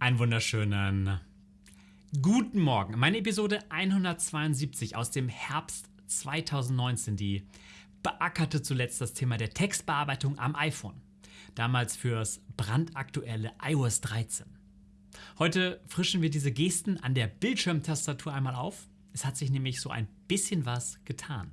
Einen wunderschönen guten Morgen. Meine Episode 172 aus dem Herbst 2019, die beackerte zuletzt das Thema der Textbearbeitung am iPhone. Damals fürs brandaktuelle iOS 13. Heute frischen wir diese Gesten an der Bildschirmtastatur einmal auf. Es hat sich nämlich so ein bisschen was getan.